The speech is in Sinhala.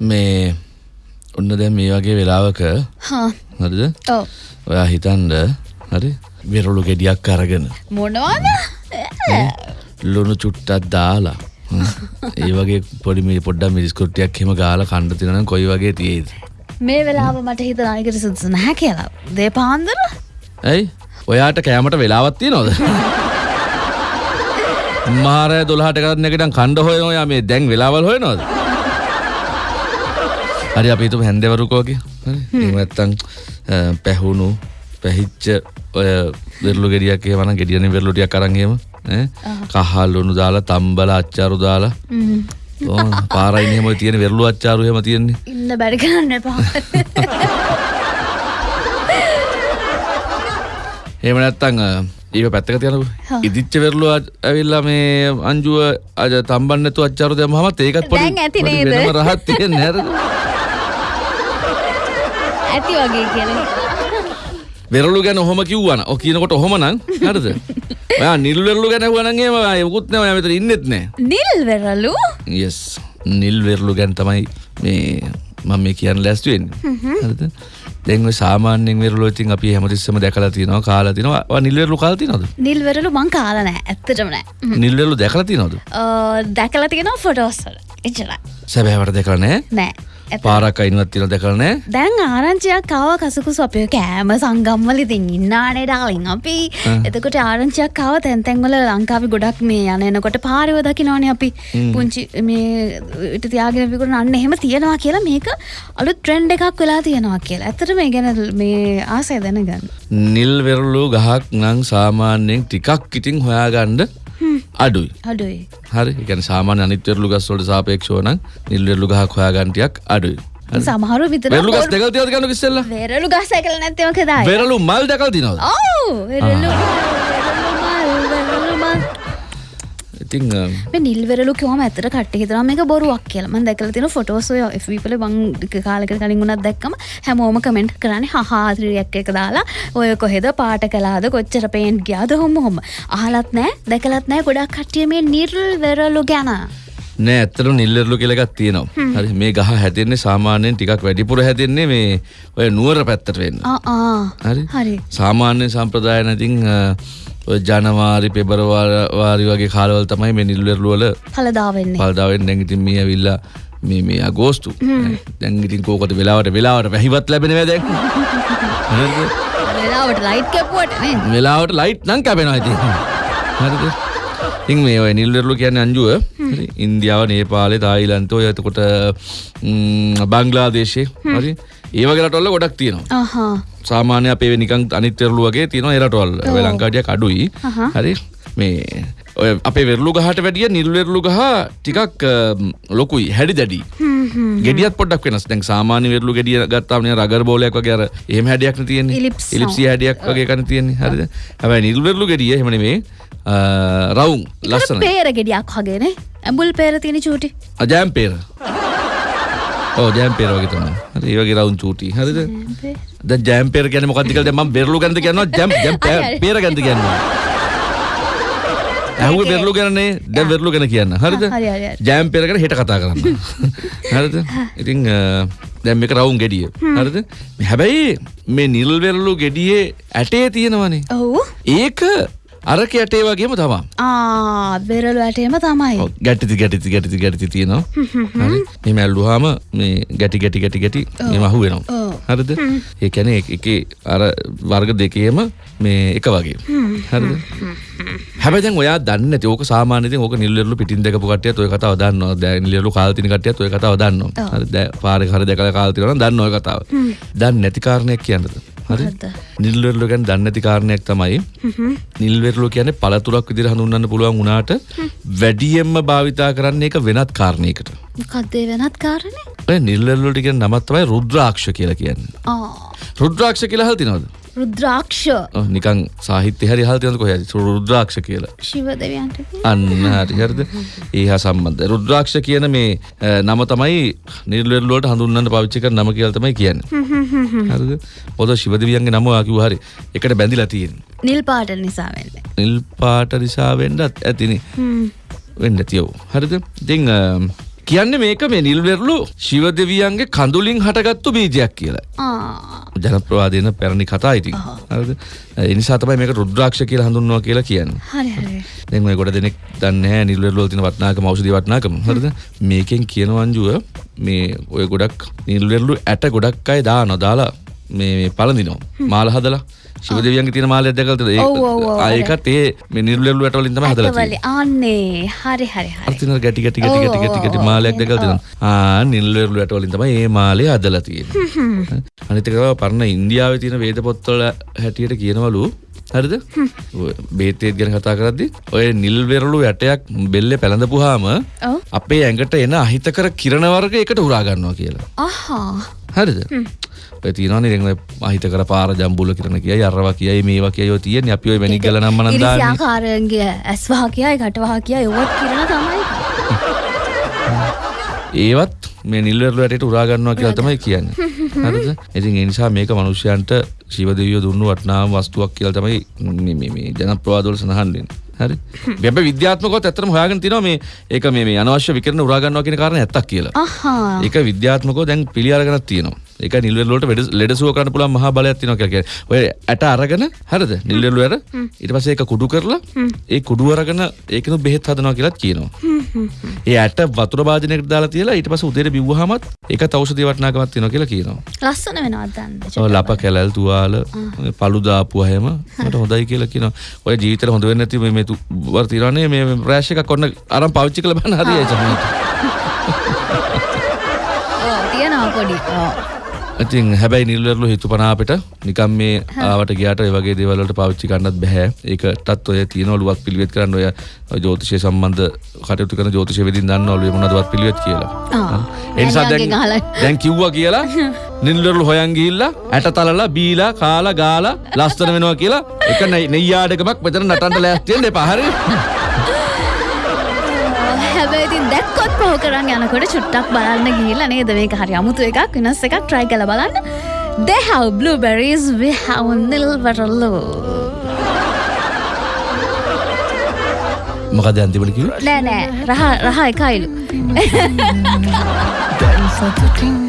මේ ඔන්න දැන් මේ වගේ වෙලාවක හරිද? ඔයා හිතන්ඩ හරි? වෙරළු ගෙඩියක් අරගෙන. මොනවාද? ලුණු චුට්ටත් දාලා. ඒ වගේ පොඩි මේ පොඩ්ඩක් මිරිස්කොට්ටියක් හෙම ගාලා කණ්ඩ තිනනම් කොයි වගේ තියේද මේ වෙලාව මට හිත අනිකට සුදුසු නැහැ කියලා. දේ පාන්දර? ඇයි? ඔයාට කෑමට වෙලාවත්තිය නොද මාරය දොළහට කරන්න එකටන් කණ්ඩ හොය ඔයා මේ දැන් වෙලාවල් හොය නොද හරි අපිතු හැන්දවරුකෝගේ ඇත්තං පැහුණු පැහිච්ච ඔය වෙරලු ගෙඩියක් වන ගෙඩියන වෙරලුටියක් කරන්ගේම කහල්ලුණු දාලා තම්බල අච්චාරු දාලා. පාරයිනහම තියෙන වෙරලු අච්චාරු හෙම තියෙන්නේ. ඉන්න බැරි කරන්න එපා. එහෙම නැත්තං ඒක පැත්තක තියනු ඉදිච්ච වෙරලු ඇවිල්ලා මේ අංජුව අජ තම්බන්නතු අච්චාරු දෙම හමත් ඒකත් පොඩි ඇති පොඩි නේද? වෙනම රහත් තියෙන නැර ඇති වගේ කියල. වෙරලු ගැන ඔහොම කිව්වන ඔ කියනකොට ඔහොම නං හරද? ඔයා නිල් වෙරලු ගැන වනගේ යකුත් නෑ ඔය මෙතන ඉන්නෙත් නෑ. නිල් වෙරලු යස් නිල් වෙරලු ගැන් තමයි මේ මම මේ කියන්න ලැස්තුවෙන් හරිද? දැන්ව සාමාන්‍යෙන් වෙරලු ඉතින් අපි හැමතිස්සම දැකලා තියෙනවා කාලා තිනවා නිල් වෙරලු කාලා තියෙනවද? නිල් වෙරලු මං කාලනෑ ඇත්තටම නෑ. නිල් වෙරලු දැකලා තියෙනවද? දැකල තියෙනවා ෆොටෝස්සල එච්චර සැබෑවට දැකලා නෑ? නෑ. පාරක් අයිනවත් තියෙන දැකලා නෑ. දැන් ආරංචියක් කාව කසකුසු අපය කෑම සංගම්වල ඉතින් ඉන්නානේ ඩාලින් අපි. එතකොට ආරංචියක් කාව තැන්තැන්වල ලංකාවි ගොඩක් මේ යන එනකොට පාරිව දකිනවන අපි. පුංචි මේ ඉට තියාගෙන විකුණ අන්න එහෙම තියෙනවා කියලා මේක අලු ට්‍රෙන්ඩ් එකක් වෙලා තියෙනවා කියලා. ඇතට මේ ගැන මේ ආසය දැනගන්න. නිල් වෙරලු ගහක් නං සාමාන්‍යයෙන් ටිකක් ඉතින් හොයාගණ්ඩ අඩුයි. අඩුයි. හරි එකන සාමාන්‍ය අනිත්වරලු ගස්වලට සාපේක්ෂෝ නම් නිල් වෙරලු ගහක් හොයාගන්ටියක් අඩුයි. සමහරු විතර වෙරලු ගස් දෙකල් තියද ගන්න කිස්සෙල්ලා? වෙරලු ගස කල නැත්තව කදා වෙරලු මල් දැකල් තිනවද ඔව් වෙරලු ඉතින් අ, මේ නිල්වෙරලු කිවම ඇතර කට හිතර මේක බොරුවක් කියල. ම දැකල තින ෆොටෝසය එපල බං කාලක කලින් වුණත් දැක්කම හැමෝම කමෙන්ට් කරන්න හාත්‍රියක් එක දාලා ඔය කොහෙද? පාට කලාද කොච්චර පේන්ට් ගයාද? හොම හොම අහලත් නෑ දැකලත් නෑ ගොඩක් කට්ටිය මේ නිර්ල් වෙරලු ගැන. නෑ ඇත්තට නිල්ලෙරලු කියලගත් තියෙනවා. හරි මේ ගහ හැතින්නේ සාමාන්‍යයෙන් ටිකක් වැඩිපුර හැතින්නේ මේ ඔය නුවර පැත්තට වෙන්න. හරි? සාමාන්‍ය සම්ප්‍රදාය නැතින් ජනවාරි පෙබරවාරි වගේ කාලවල් තමයි මේ නිල්වෙරලුවල හලදාවෙන්නේ පල්දාවෙන් දැඟිතින් මේ ඇවිල්ලා මේ මේ අගෝස්තු. දැංගිතින් කෝකට වෙලාවට වෙලාවට වැහිවත් ලැබෙනව දැක් වෙලාවට ලයිට් කැපුවට වෙලාවට ලයිට් නං කැපෙනවා ඇති හරිද? ඉතින් මේ ඔය නිල්වෙරලු කියන්න අංජුව. හරි, ඉන්දියාව නේපාලේ තායිලන්තෝ එතකොට ම්, බංග්ලාදේශය හරි ඒවගේරටොල්ල ගොඩක් තියෙනවා. අහා. සාමාන්‍ය අපේ නිකං අනිත්‍යරලු වගේ තියෙනවා එරටවල් ලංකාඩියක් අඩුයි. අහා. හරි. මේ ඔය අපේ වෙරලු ගහට වැඩිය නිල්වෙරලු ගහ ටිකක් ලොකුයි හැඩි දැඩි. ගෙඩියත් පොඩක් වෙනස්. දැන් සාමාන්‍ය වෙරලු ගෙඩිය ගත්තාම නේ රගර් බෝලයක් වගේ අර එහෙම හැඩයක් නේ තියෙන්නේ. ඉලිප්සි. හැඩයක් වගේ කන තියෙන්නේ. හරිද? හැබැයි නිල්වෙරලු ගෙඩිය එහෙම නෙමේ. අ, රවුම් ලස්සනයි. පේර ගෙඩියක් වගේන ඇඹුල් පේර තියෙන චූටි. අජෑම් පේර ඕ ජෑම් පේර වගේ තමයි. හරි ඒ වගේ රවුම් චූටි. හරිද? ද ජෑම්පේර ගැන මොකක්දිකල් ම බෙරලු ගන්ත කියන්න ජැම් ජැම් හරි, හරි. පේර ගන්ත කියන්න ඇහුව බෙරලු ගැනේ දැ වෙරලු ගැන කියන්න. හරිද? හරි, හරි, හරි. ජෑම්පේර කර හෙට කතා කරන්න. හරිද? ඉතිං දැම් එක රවුම් ගෙඩිය. හරිද? හැබැයි මේ නිල්වෙරලු ගෙඩියේ ඇටේ තියෙනවනේ. ඔවු. ඒක අරක ඇටේ වගේම තමා. ආ වෙරලු ඇටේම තමයි. ගැටිති ගැටිති ගැටිති ගැටිති තියෙනවා. මෙම ඇල්ලුහාම මේ ගැටි ගැටි ගැටි ගැටි මෙම අහු වෙනවා. හරිද? ඒ කැන එක අර වර්ග දෙකේම මේ එක වගේ. හරිද? හැබැයි ඔයා දන්න ඕක සාමානති ඕක නිල්ලෙරලු පිටින් දෙක පොකටිය ඔය කතාව දන්න දැ නිලෙරලු කාල්තින කටිය ඔය කතාව දන්න හරි දැ පාර හර දෙක කාල්තිරන දන්න ඔය කතාව. දන්න නැති කාරණයක් කියන්නද හරි? නිල්වෙරලු ගැන දන්න නැති කාරණයක් තමයි නිල්වෙරලු කියන්නේ පළතුරක් විදිහට හඳුන්වන්න පුළුවන් වුණාට වැඩියෙන්ම භාවිතා කරන්නේ ඒක වෙනත් කාරණයකට. මොකක්දේ වෙනත් කාරණය ඔය නිල්වෙරලුට කියන නමක් තමයි රුද්‍රාක්ෂ කියලා කියන්නේ. ආ රුද්‍රාක්ෂ කියලා අහලා තියෙනවද? රුද්‍රාක්ෂ නිකන් සාහිත්‍ය හරි අහලා තියෙනවද කොහේද? රුද්‍රාක්ෂ කියලා. ශිව දෙවියන්ට අන්න හරි හරිද? ඒ හා සම්බන්ධයි. රුද්‍රාක්ෂ කියන මේ නම තමයි නිල්වෙරලු වලට හඳුන්වන්න පාවිච්චි කරන නම කියලා තමයි කියන්නේ. හරිද? පොද ශිව දෙවියන්ගේ නම ඔයා කිව්වා හරි. එකට බැඳිලා තියෙන්නේ. නිල් පාට නිසා නිල් පාට නිසා වෙන්නත් ඇතිනේ. වෙන්න තියව හරිද ඉතිං කියන්න මේක මේ නිල්වෙරලු ශිව දෙවියන්ගේ කඳුලින් හටගත්තු බීජයක් කියලා. ආ ජනප්‍රවාදයන පැරණි කතා ඉතින් හරිද? ඒ නිසා තමයි මේක රුද්‍රාක්ෂ කියලා හඳුන්වනවා කියලා කියන්නේ. හරි හරි දැන් ඔය ගොඩ දෙනෙක් දන්නේ නැහැ නිල්වෙරළු වල තියෙන වටිනාකම ඖෂධි වටිනාකම හරිද? මේකෙන් කියන වංජුව මේ ඔය ගොඩක් නිල්වෙරළු ඇට ගොඩක් අය දානවා දාලා මේ මේ පළඳිනවා. මාල හදලා ශිව දෙවියන්ගේ තියෙන මාලයක් දැකලා තියෙනවද? ඔව්, ඔව්, ඔව්, ඒක ඒකත් ඒ මේ නිල්වෙරළු ඇට වලින් තමයි හදලා තියෙන්නේ. ආන්නේ හරි හරි හරි අර්තින ගැටි ගැටි ගැටි ගැටි ගැටි ගැටි මාලයක් දැකලා තියෙනවා. ආ නිල්වෙරළු ඇට වලින් තමයි මේ මාලය හදලා තියෙන්නේ. අනිත් එක තමයි පරණ ඉන්දියාවේ තියෙන වේද පොත්වල හැටියට කියනවලු හරිද? බේතේත් ගැන කතා කරද්දි ඔය නිල්වෙරළු ඇටයක් බෙල්ලේ පැලඳපුවාම ඔව් අපේ ඇඟට එන අහිතකර කිරණ වර්ග එකට උරා ගන්නවා කියලා. ආහා හරිද? දැන් ඔය අහිතකර පාර ජම්බුල කිරණ කියයි අරවා කියයි මේවා කියයි ඔය තියෙන්නේ අපි ඔය මැණික් ගල නම් මනම් දාන්නේ. ඉරිසියාකාරන්ගේ ඇස්වහ කියයි කටවහ කියයි ඔවත් කිරණ තමයි ඒවත් මේ නිල්වරලු ඇටට උරා ගන්නවා කියලා තමයි කියන්නේ. හරිද? ඉතින් ඒ නිසා මේක මිනිස්යන්ට ශිව දෙවියෝ දුන්නු වටිනාම වස්තුවක් කියලා තමයි මේ මේ මේ ජනප්‍රවාද වල සඳහන් වෙන්නේ. හරි? වෙබ් විද්‍යාත්මකවත් ඇත්තටම හොයාගෙන තිනවා මේ ඒක මේ මේ අනවශ්‍ය විකිරණ උරා ගන්නවා කියන කාරණේ ඇත්තක් කියලා. අහා ඒක විද්‍යාත්මකව දැන් පිළි අරගෙනක් තියෙනවා. ඒක නිල්වරලු වලට වෙඩ- ලෙඩසුව කරන්න පුළුවන් මහා බලයක් තියෙනවා කියලා කියන්නේ. ඔය ඇට අරගෙන හරිද? නිල්වරලු ඇර ඊට පස්සේ ඒක කුඩු කරලා ඒ කුඩු අරගෙන ඒකනු බෙහෙත් හදනවා කියලාත් කියනවා. ඒ ඇට වතුර භාජනයකට දාලා තියලා ඊට පස්සේ උදේට බිව්වහමත් ඒකත් ඖෂධීය වටිනාකමක් තියෙනවා කියලා කියනවා. ලස්සන වෙනවත් දන්න ඔය ලප කැලල් තුවාල පළු දාපුවා හැම මට හොඳයි කියලා කියනවා. ඔය ජීවිතේට හොඳ වෙන්නේ නැති මේ මේ වර තිරන්නේ මේ රෑෂ් එකක් ඔන්න අරන් පාවිච්චි කරලා බලන්න හරියයි චමත්. තියෙනවා පොඩි ඕ. ඉතින් හැබැයි නිල්වරලු හිතුපනා අපිට නිකම් මේ ආවට ගියාට ඒ වගේ දේවල් වලට පාවිච්චි කරන්නත් බෑ. ඒකටත් ඔය තියෙනවලුවත් පිළිවෙත් කරන්න ඔය ජ්‍යොතිෂය සම්බන්ධ කටයුතු කරන ජ්‍යොතිෂ වෙදින් දන්නවලු ඒ මොනවදවත් පිළිවෙත් කියලා. ඒ නිසා දැන්. දැන් කිව්වා කියලා නිල්වරලු හොයන් ගිහිල්ලා ඇට තලලා බීලා කාලා ගාලා ලස්සන වෙනවා කියලා එක නෙయ్యాඩකමක් මෙතන නටන්න ලෑස්ති වෙන්න එපා හරි දැක්කොත් පහු කරන් යනකොට චුට්ටක් බලන්න ගිහිල්ලා නේද මේක හරි අමුතු එකක් වෙනස් එකක් try කරලා බලන්න. They have blueberries, we have nilvaraloo. මොකද අන්තිමට කිව්වේ නෑ නෑ රහ රහ එකයිලු. දැන් සතුටින්